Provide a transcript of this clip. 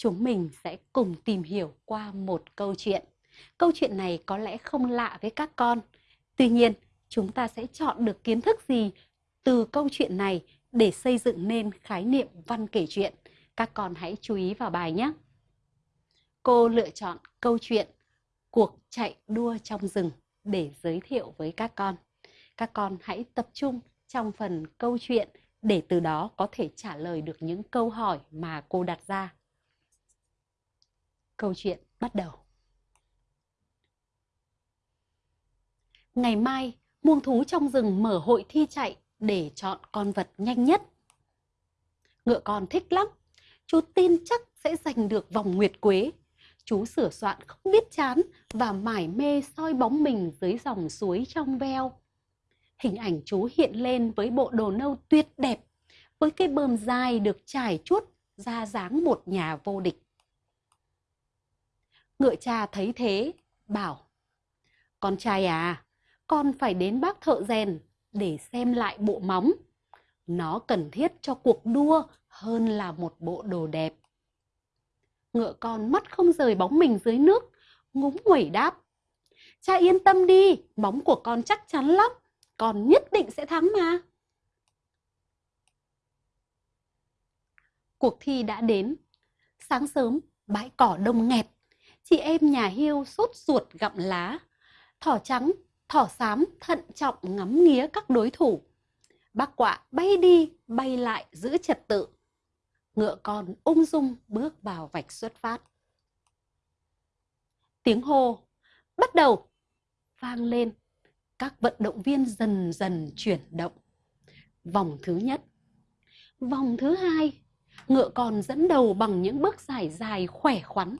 chúng mình sẽ cùng tìm hiểu qua một câu chuyện. Câu chuyện này có lẽ không lạ với các con. Tuy nhiên, chúng ta sẽ chọn được kiến thức gì từ câu chuyện này để xây dựng nên khái niệm văn kể chuyện. Các con hãy chú ý vào bài nhé. Cô lựa chọn câu chuyện Cuộc chạy đua trong rừng để giới thiệu với các con. Các con hãy tập trung trong phần câu chuyện để từ đó có thể trả lời được những câu hỏi mà cô đặt ra. Câu chuyện bắt đầu. Ngày mai, muông thú trong rừng mở hội thi chạy để chọn con vật nhanh nhất. Ngựa con thích lắm, chú tin chắc sẽ giành được vòng nguyệt quế. Chú sửa soạn không biết chán và mải mê soi bóng mình dưới dòng suối trong veo. Hình ảnh chú hiện lên với bộ đồ nâu tuyệt đẹp, với cây bờm dài được trải chuốt ra dáng một nhà vô địch. Ngựa cha thấy thế, bảo Con trai à, con phải đến bác thợ rèn để xem lại bộ móng. Nó cần thiết cho cuộc đua hơn là một bộ đồ đẹp. Ngựa con mắt không rời bóng mình dưới nước, ngúng nguẩy đáp. Cha yên tâm đi, móng của con chắc chắn lắm, con nhất định sẽ thắng mà. Cuộc thi đã đến. Sáng sớm, bãi cỏ đông nghẹt. Chị em nhà hiêu sốt ruột gặm lá. Thỏ trắng thỏ xám thận trọng ngắm nghía các đối thủ. Bác quạ bay đi, bay lại giữ trật tự. Ngựa con ung dung bước vào vạch xuất phát. Tiếng hô, bắt đầu, vang lên. Các vận động viên dần dần chuyển động. Vòng thứ nhất. Vòng thứ hai, ngựa con dẫn đầu bằng những bước dài dài khỏe khoắn.